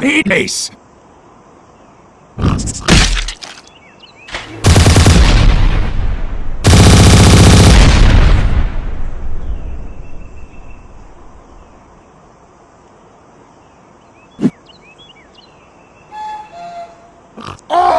Penis! Oh!